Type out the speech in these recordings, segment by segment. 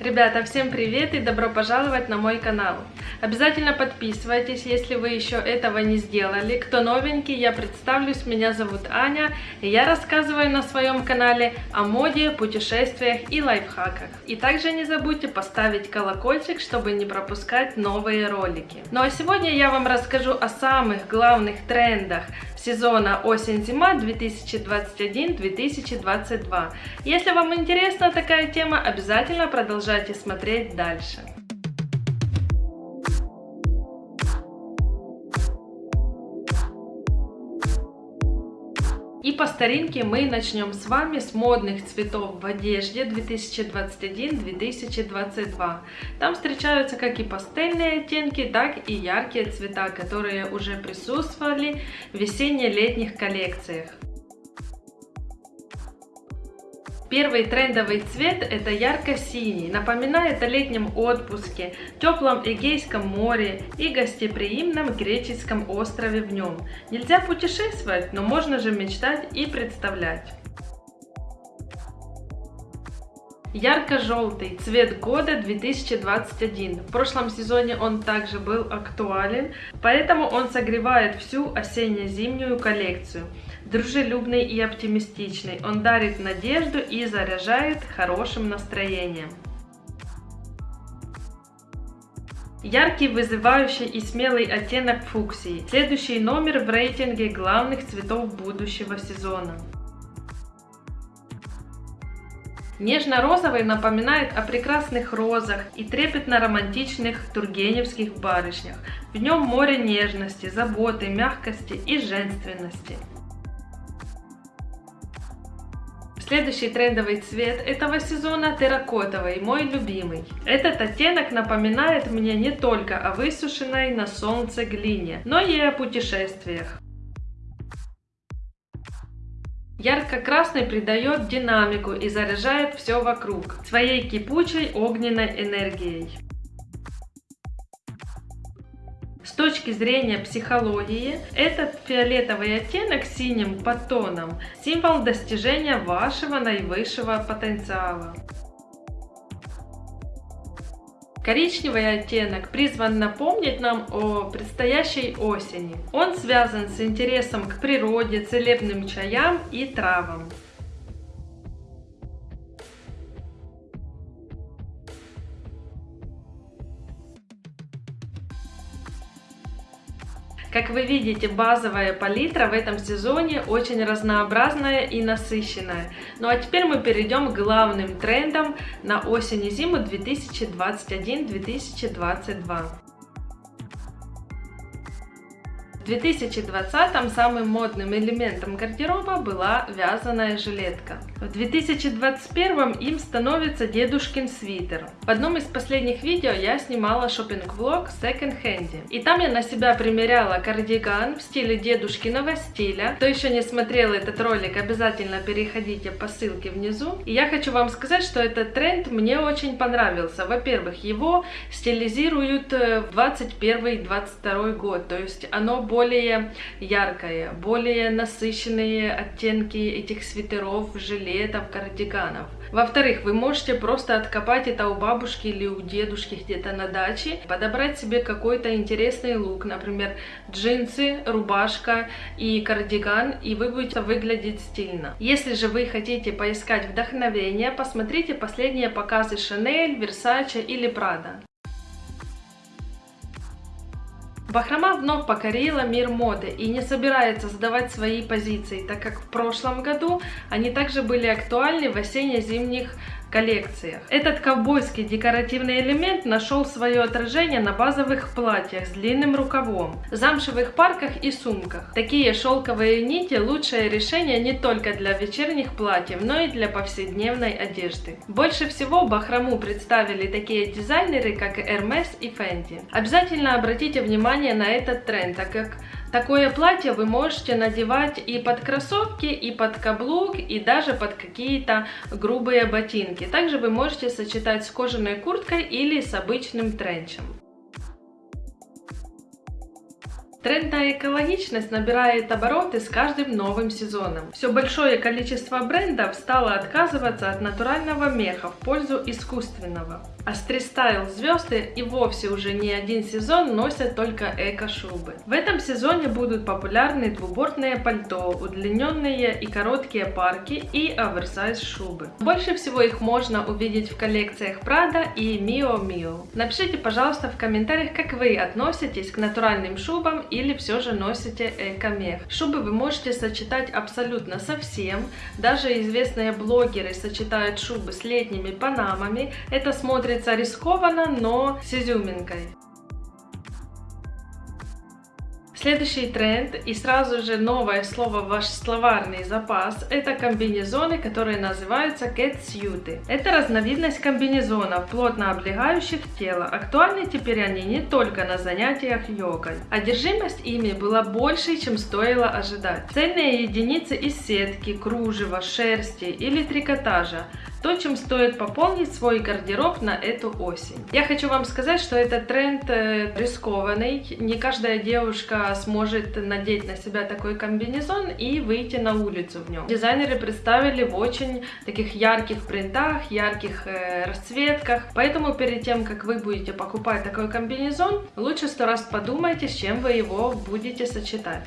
Ребята, всем привет и добро пожаловать на мой канал. Обязательно подписывайтесь, если вы еще этого не сделали. Кто новенький, я представлюсь, меня зовут Аня, и я рассказываю на своем канале о моде, путешествиях и лайфхаках. И также не забудьте поставить колокольчик, чтобы не пропускать новые ролики. Ну а сегодня я вам расскажу о самых главных трендах сезона осень-зима 2021-2022. Если вам интересна такая тема, обязательно продолжайте смотреть дальше. И по старинке мы начнем с вами с модных цветов в одежде 2021-2022. Там встречаются как и пастельные оттенки, так и яркие цвета, которые уже присутствовали в весенне-летних коллекциях. Первый трендовый цвет это ярко-синий, напоминает о летнем отпуске, теплом Эгейском море и гостеприимном греческом острове в нем. Нельзя путешествовать, но можно же мечтать и представлять. Ярко-желтый цвет года 2021. В прошлом сезоне он также был актуален, поэтому он согревает всю осенне-зимнюю коллекцию. Дружелюбный и оптимистичный, он дарит надежду и заряжает хорошим настроением. Яркий, вызывающий и смелый оттенок фуксии. Следующий номер в рейтинге главных цветов будущего сезона. Нежно-розовый напоминает о прекрасных розах и трепетно-романтичных тургеневских барышнях. В нем море нежности, заботы, мягкости и женственности. Следующий трендовый цвет этого сезона терракотовый, мой любимый. Этот оттенок напоминает мне не только о высушенной на солнце глине, но и о путешествиях. Ярко-красный придает динамику и заряжает все вокруг своей кипучей огненной энергией. Точки зрения психологии, этот фиолетовый оттенок синим подтоном – символ достижения вашего наивысшего потенциала. Коричневый оттенок призван напомнить нам о предстоящей осени. Он связан с интересом к природе, целебным чаям и травам. Как вы видите, базовая палитра в этом сезоне очень разнообразная и насыщенная. Ну а теперь мы перейдем к главным трендам на осень и зиму 2021-2022. В 2020 самым модным элементом гардероба была вязаная жилетка. В 2021 им становится дедушкин свитер. В одном из последних видео я снимала шопинг-влог Second Hand. И там я на себя примеряла кардиган в стиле дедушкиного стиля. Кто еще не смотрел этот ролик, обязательно переходите по ссылке внизу. И я хочу вам сказать, что этот тренд мне очень понравился. Во-первых, его стилизируют в 21-22 год. То есть оно более более яркое, более насыщенные оттенки этих свитеров, жилетов, кардиганов. Во-вторых, вы можете просто откопать это у бабушки или у дедушки где-то на даче, подобрать себе какой-то интересный лук, например, джинсы, рубашка и кардиган, и вы будете выглядеть стильно. Если же вы хотите поискать вдохновение, посмотрите последние показы Chanel, Versace или Prada. Бахрома вновь покорила мир моды и не собирается сдавать свои позиции, так как в прошлом году они также были актуальны в осенне-зимних коллекциях. Этот ковбойский декоративный элемент нашел свое отражение на базовых платьях с длинным рукавом, замшевых парках и сумках. Такие шелковые нити лучшее решение не только для вечерних платьев, но и для повседневной одежды. Больше всего бахрому представили такие дизайнеры, как Hermes и Fendi. Обязательно обратите внимание на этот тренд, так как Такое платье вы можете надевать и под кроссовки, и под каблук, и даже под какие-то грубые ботинки. Также вы можете сочетать с кожаной курткой или с обычным тренчем. Тренд на экологичность набирает обороты с каждым новым сезоном. Все большое количество брендов стало отказываться от натурального меха в пользу искусственного. А стрит-стайл звезды и вовсе уже не один сезон носят только эко-шубы. В этом сезоне будут популярны двубортные пальто, удлиненные и короткие парки и оверсайз шубы. Больше всего их можно увидеть в коллекциях Prada и Mio Mio. Напишите, пожалуйста, в комментариях, как вы относитесь к натуральным шубам или все же носите эко-мех. Шубы вы можете сочетать абсолютно со всем. Даже известные блогеры сочетают шубы с летними панамами. Это смотрится смотрится рискованно, но с изюминкой. Следующий тренд и сразу же новое слово в ваш словарный запас – это комбинезоны, которые называются catsuiты. Это разновидность комбинезонов, плотно облегающих тело. Актуальны теперь они не только на занятиях йогой. Одержимость ими была больше, чем стоило ожидать. Цельные единицы из сетки, кружева, шерсти или трикотажа то, чем стоит пополнить свой гардероб на эту осень. Я хочу вам сказать, что этот тренд э, рискованный. Не каждая девушка сможет надеть на себя такой комбинезон и выйти на улицу в нем. Дизайнеры представили в очень таких ярких принтах, ярких э, расцветках. Поэтому перед тем, как вы будете покупать такой комбинезон, лучше сто раз подумайте, с чем вы его будете сочетать.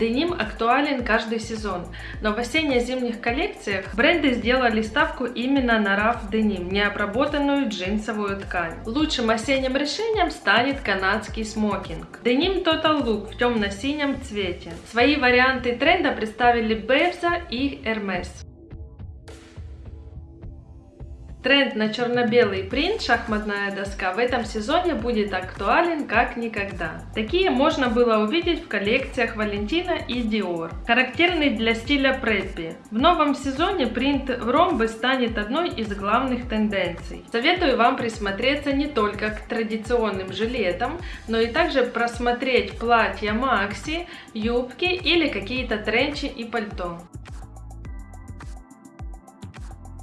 Деним актуален каждый сезон, но в осенне-зимних коллекциях бренды сделали ставку именно на раф деним, необработанную джинсовую ткань. Лучшим осенним решением станет канадский смокинг. Деним Total Look в темно-синем цвете. Свои варианты тренда представили Бевза и Hermes. Тренд на черно-белый принт «Шахматная доска» в этом сезоне будет актуален как никогда. Такие можно было увидеть в коллекциях Валентина и Dior. Характерный для стиля преппи. В новом сезоне принт в ромбы станет одной из главных тенденций. Советую вам присмотреться не только к традиционным жилетам, но и также просмотреть платья Макси, юбки или какие-то тренчи и пальто.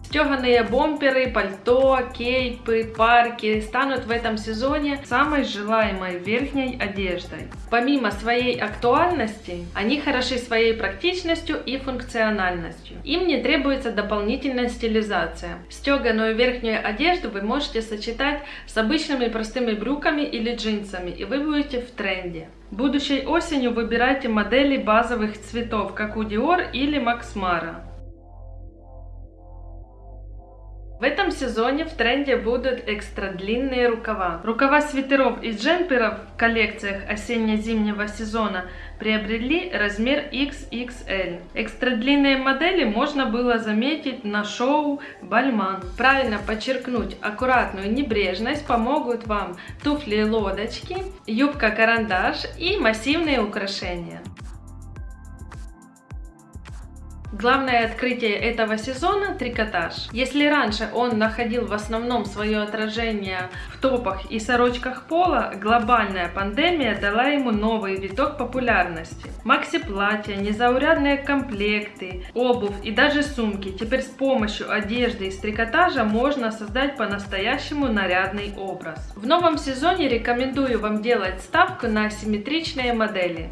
Стеганые бомперы, пальто, кейпы, парки станут в этом сезоне самой желаемой верхней одеждой. Помимо своей актуальности, они хороши своей практичностью и функциональностью. Им не требуется дополнительная стилизация. Стеганую верхнюю одежду вы можете сочетать с обычными простыми брюками или джинсами, и вы будете в тренде. Будущей осенью выбирайте модели базовых цветов, как у Dior или Max Mara. В этом сезоне в тренде будут экстра длинные рукава. Рукава свитеров и джемперов в коллекциях осенне-зимнего сезона приобрели размер XXL. Экстра длинные модели можно было заметить на шоу Бальман. Правильно подчеркнуть аккуратную небрежность помогут вам туфли-лодочки, юбка-карандаш и массивные украшения. Главное открытие этого сезона – трикотаж. Если раньше он находил в основном свое отражение в топах и сорочках пола, глобальная пандемия дала ему новый виток популярности. Макси-платья, незаурядные комплекты, обувь и даже сумки. Теперь с помощью одежды из трикотажа можно создать по-настоящему нарядный образ. В новом сезоне рекомендую вам делать ставку на асимметричные модели.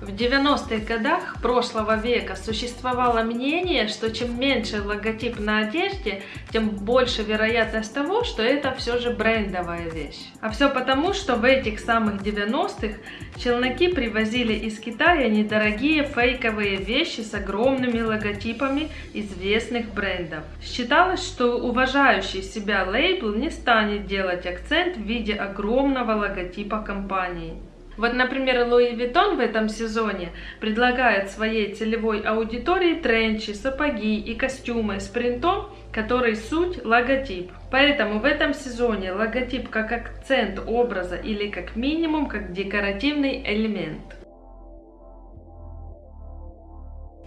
В 90-х годах прошлого века существовало мнение, что чем меньше логотип на одежде, тем больше вероятность того, что это все же брендовая вещь. А все потому, что в этих самых 90-х челноки привозили из Китая недорогие фейковые вещи с огромными логотипами известных брендов. Считалось, что уважающий себя лейбл не станет делать акцент в виде огромного логотипа компании. Вот, например, Луи Vuitton в этом сезоне предлагает своей целевой аудитории тренчи, сапоги и костюмы с принтом, который суть логотип. Поэтому в этом сезоне логотип как акцент образа или как минимум как декоративный элемент.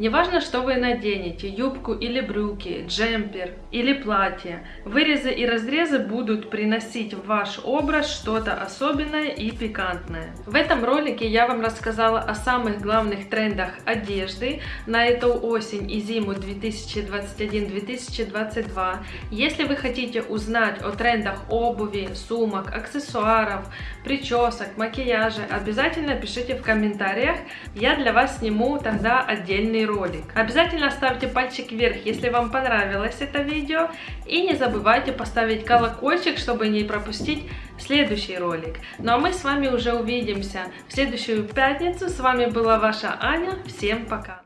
Неважно, что вы наденете, юбку или брюки, джемпер или платье, вырезы и разрезы будут приносить в ваш образ что-то особенное и пикантное. В этом ролике я вам рассказала о самых главных трендах одежды на эту осень и зиму 2021-2022. Если вы хотите узнать о трендах обуви, сумок, аксессуаров, причесок, макияжа, обязательно пишите в комментариях, я для вас сниму тогда отдельный ролик. Обязательно ставьте пальчик вверх, если вам понравилось это видео, и не забывайте поставить колокольчик, чтобы не пропустить следующий ролик. Ну а мы с вами уже увидимся в следующую пятницу. С вами была ваша Аня. Всем пока!